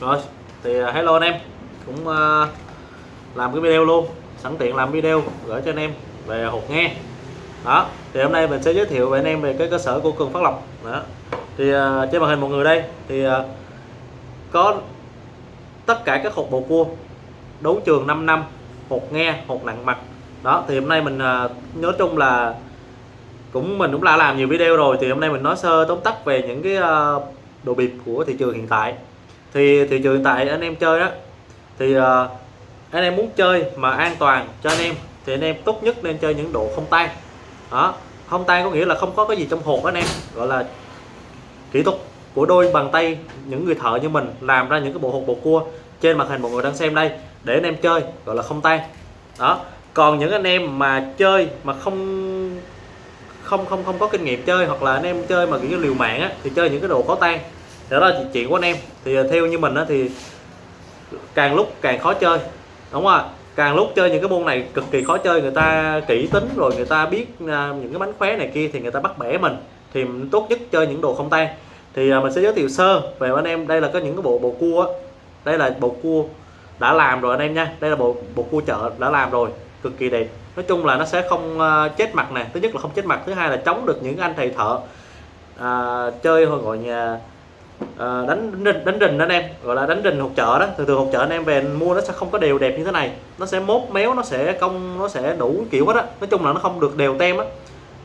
rồi thì à, hello anh em. Cũng uh, làm cái video luôn. Sẵn tiện làm video gửi cho anh em về hột nghe. Đó thì hôm nay mình sẽ giới thiệu với anh em về cái cơ sở của cường phát lộc. Đó. Thì uh, trên màn hình mọi người đây thì uh, có tất cả các hột bầu cua đấu trường 5 năm hột nghe hột nặng mặt. Đó thì hôm nay mình uh, nói chung là cũng mình cũng đã làm nhiều video rồi thì hôm nay mình nói sơ tóm tắt về những cái uh, đồ bịp của thị trường hiện tại thì thị trường hiện tại anh em chơi đó. Thì uh, anh em muốn chơi mà an toàn cho anh em thì anh em tốt nhất nên chơi những độ không tan đó không tan có nghĩa là không có cái gì trong hộp anh em gọi là kỹ thuật của đôi bàn tay những người thợ như mình làm ra những cái bộ hộp bột cua trên màn hình mọi người đang xem đây để anh em chơi gọi là không tan đó còn những anh em mà chơi mà không không không không có kinh nghiệm chơi hoặc là anh em chơi mà kiểu liều mạng á thì chơi những cái đồ có tan đó là chuyện của anh em thì à, theo như mình á thì càng lúc càng khó chơi đúng không ạ? Càng lúc chơi những cái môn này cực kỳ khó chơi người ta kỹ tính rồi người ta biết à, những cái bánh khóe này kia thì người ta bắt bẻ mình thì tốt nhất chơi những đồ không tan. Thì à, mình sẽ giới thiệu sơ về anh em đây là có những cái bộ bộ cua á. đây là bộ cua đã làm rồi anh em nha. Đây là bộ bộ cua chợ đã làm rồi cực kỳ đẹp. Nói chung là nó sẽ không chết mặt nè. Thứ nhất là không chết mặt thứ hai là chống được những anh thầy thợ à, chơi gọi nhà à, đánh đánh đánh rình anh em gọi là đánh rình hột chợ đó. Thường thường hột chợ anh em về mua nó sẽ không có đều đẹp như thế này. Nó sẽ mốt méo nó sẽ cong nó sẽ đủ kiểu hết á. Nói chung là nó không được đều tem á.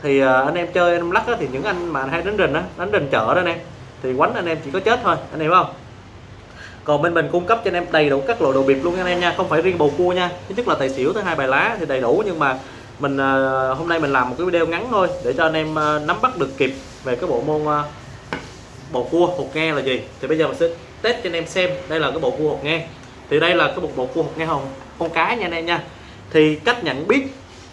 Thì à, anh em chơi anh em lắc á, thì những anh mà hay đánh rình á đánh rình chợ đó anh em thì quánh anh em chỉ có chết thôi anh em không? Còn bên mình cung cấp cho anh em đầy đủ các loại đồ bịp luôn anh em nha không phải riêng bầu cua nha. Thứ nhất là tài xỉu thứ hai bài lá thì đầy đủ nhưng mà mình à, hôm nay mình làm một cái video ngắn thôi để cho anh em à, nắm bắt được kịp về cái bộ môn à, bộ cua hột nghe là gì? Thì bây giờ mình sẽ test cho anh em xem đây là cái bộ cua hột nghe thì đây là cái bộ bộ cua hột nghe hồng, con cá nha anh em nha. Thì cách nhận biết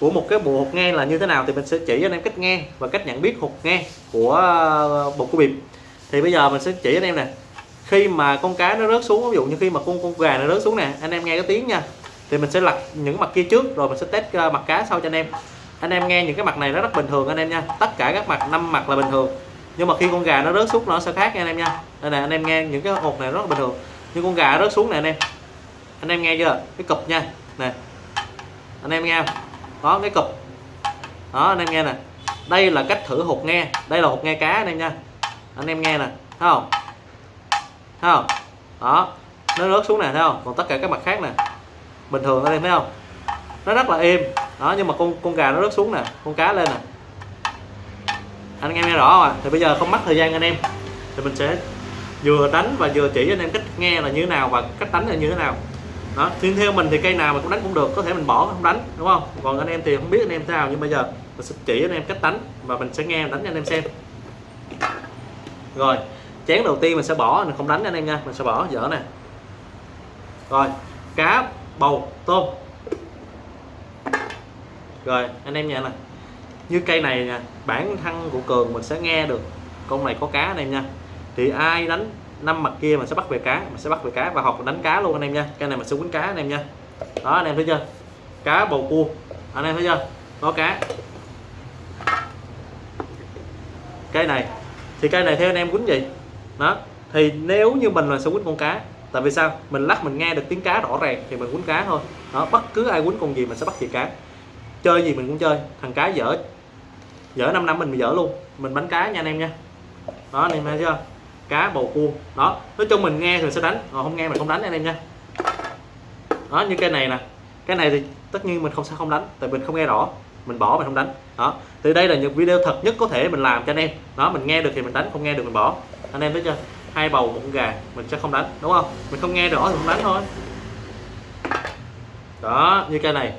của một cái bộ hột nghe là như thế nào thì mình sẽ chỉ cho anh em cách nghe và cách nhận biết hột nghe của ờ, bộ cua bịp. Thì bây giờ mình sẽ chỉ anh em nè. Khi mà con cá nó rớt xuống, ví dụ như khi mà con con gà nó rớt xuống nè, anh em nghe cái tiếng nha. Thì mình sẽ lật những mặt kia trước, rồi mình sẽ test ờ, mặt cá sau cho anh em. Anh em nghe những cái mặt này nó rất bình thường anh em nha. Tất cả các mặt, năm mặt là bình thường nhưng mà khi con gà nó rớt xuống nó sẽ khác nha anh em nha. Đây nè, anh em nghe những cái hột này rất là bình thường. Nhưng con gà rớt xuống này anh em. Anh em nghe chưa? Cái cụp nha. Nè. Anh em nghe không? Đó, cái cụp. Đó, anh em nghe nè. Đây là cách thử hột nghe. Đây là hột nghe cá anh em nha. Anh em nghe nè. Thấy không? Thấy không? Đó. Nó rớt xuống nè, thấy không? Còn tất cả các mặt khác nè. Bình thường anh em, thấy không? Nó rất là êm. Đó, nhưng mà con con gà nó rớt xuống nè. Con cá lên nè anh em nghe rõ không ạ? Thì bây giờ không mất thời gian anh em. Thì mình sẽ vừa đánh và vừa chỉ anh em cách nghe là như thế nào và cách đánh là như thế nào. Đó, thì theo mình thì cây nào mà cũng đánh cũng được, có thể mình bỏ không đánh, đúng không? Còn anh em thì không biết anh em thế nào, nhưng bây giờ mình sẽ chỉ anh em cách đánh và mình sẽ nghe đánh cho anh em xem. Rồi, chén đầu tiên mình sẽ bỏ, mình không đánh anh em nha, mình sẽ bỏ dở nè. Rồi, cá bầu tôm. Rồi, anh em nha nè như cây này nè bản thân của cường mình sẽ nghe được. Con này có cá anh em nha. Thì ai đánh năm mặt kia mình sẽ bắt về cá mình sẽ bắt về cá và học đánh cá luôn anh em nha. Cây này mình sẽ quýnh cá anh em nha. Đó, anh em thấy chưa? Cá bầu cua. Anh em thấy chưa? Có cá. Cây này, thì cây này theo anh em quýnh gì đó, thì nếu như mình là sẽ quýnh con cá. Tại vì sao? Mình lắc mình nghe được tiếng cá rõ ràng thì mình quýnh cá thôi. Đó, bất cứ ai quýnh con gì mình sẽ bắt về cá. Chơi gì mình cũng chơi, thằng cá dở dở 5 năm mình dở luôn. Mình bánh cá nha anh em nha. Đó, anh em thấy chưa? Cá bầu cua. Đó, nói chung mình nghe thì sẽ đánh, còn không nghe mình không đánh anh em nha. Đó, như cái này nè. Cái này thì tất nhiên mình không sẽ không đánh, tại mình không nghe rõ. Mình bỏ mình không đánh. Đó, thì đây là những video thật nhất có thể mình làm cho anh em. Đó, mình nghe được thì mình đánh, không nghe được mình bỏ. Anh em thấy chưa? Hai bầu, một con gà, mình sẽ không đánh, đúng không? Mình không nghe rõ thì không đánh thôi. Đó, như cái này.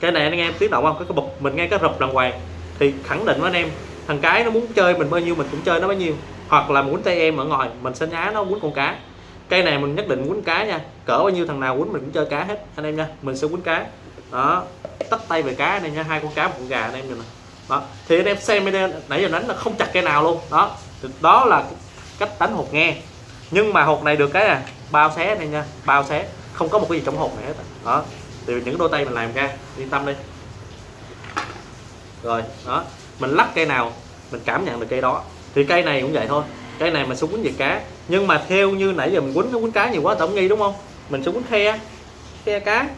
Cái này anh em tiếng động không? Cái cái bục mình nghe cái rụp đàng hoàng thì khẳng định với anh em, thằng cái nó muốn chơi mình bao nhiêu, mình cũng chơi nó bấy nhiêu. Hoặc là muốn tay em ở ngoài, mình sẽ nhá nó muốn con cá. Cây này mình nhất định quấn cá nha, cỡ bao nhiêu thằng nào quấn mình cũng chơi cá hết, anh em nha. Mình sẽ quấn cá. Đó tắt tay về cá anh em nha, hai con cá, một con gà anh em nè đó, thì anh em xem video nãy giờ đánh là không chặt cây nào luôn. Đó đó là cách đánh hột nghe. Nhưng mà hột này được cái à bao xé này nha, bao xé. Không có một cái gì trong hột này hết. Đó từ những đôi tay mình làm ra, yên tâm đi rồi đó. Mình lắc cây nào mình cảm nhận được cây đó. Thì cây này cũng vậy thôi. Cây này mình sẽ quýnh về cá. Nhưng mà theo như nãy giờ mình quýnh nó quýnh cá nhiều quá tổng nghi đúng không? Mình sẽ quýnh khe khe cá.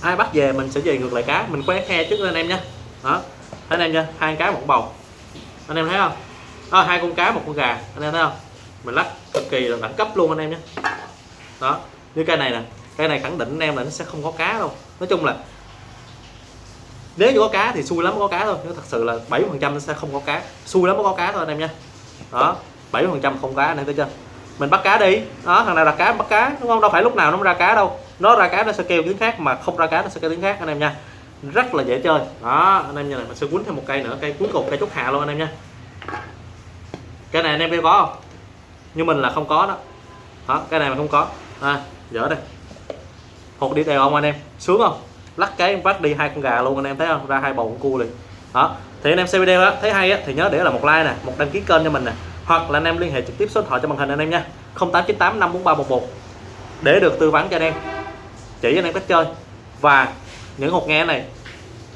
Ai bắt về mình sẽ về ngược lại cá. Mình quét khe trước anh em nha. Đó. Thấy anh em nha hai cá một bầu. Anh em thấy không? Đó, hai con cá một con gà. Anh em thấy không? Mình lắc cực kỳ là đẳng cấp luôn anh em nhé đó. Như cây này nè cây này khẳng định anh em là nó sẽ không có cá đâu. Nói chung là nếu như có cá thì xui lắm mới có cá thôi. Nếu thật sự là 70 phần trăm nó sẽ không có cá. Xui lắm mới có cá thôi anh em nha. Đó 70 phần trăm không cá anh em thấy chưa? Mình bắt cá đi. Đó thằng nào đặt cá bắt cá đúng không? Đâu phải lúc nào nó mới ra cá đâu. Nó ra cá nó sẽ kêu tiếng khác mà không ra cá nó sẽ kêu tiếng khác anh em nha. Rất là dễ chơi. Đó anh em nha này mình sẽ quấn thêm một cây nữa cây cuối cùng cây chốt hạ luôn anh em nha. Cái này anh em kêu có không? Như mình là không có đó. Đó cái này mà không có. À, dở đây. Hột đi đều không anh em. Sướng không? Lắc cái vắt đi hai con gà luôn anh em thấy không ra hai bầu con cua liền đó thì anh em xem video đó thấy hay á thì nhớ để là một like nè một đăng ký kênh cho mình nè hoặc là anh em liên hệ trực tiếp số điện thoại cho màn hình anh em nha 0898 54311 để được tư vấn cho anh em chỉ anh em cách chơi và những hột nghe này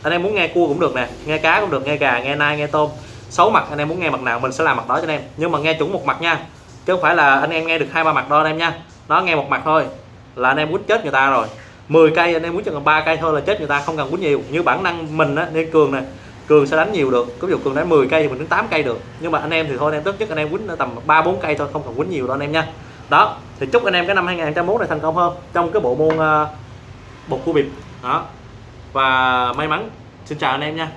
anh em muốn nghe cua cũng được nè nghe cá cũng được nghe gà nghe nai nghe tôm xấu mặt anh em muốn nghe mặt nào mình sẽ làm mặt đó cho anh em nhưng mà nghe chuẩn một mặt nha chứ không phải là anh em nghe được hai ba mặt đâu anh em nha nó nghe một mặt thôi là anh em quýt chết người ta rồi 10 cây anh em muốn cho cần ba cây thôi là chết người ta không cần quýnh nhiều. Như bản năng mình á nên cường nè cường sẽ đánh nhiều được. Ví dụ cường đánh 10 cây thì mình đánh 8 cây được. Nhưng mà anh em thì thôi anh em tốt nhất anh em quýnh tầm 3 4 cây thôi không cần quýnh nhiều đâu anh em nha. Đó thì chúc anh em cái năm 2021 này thành công hơn trong cái bộ môn uh, bột cua bịp đó và may mắn. Xin chào anh em nha.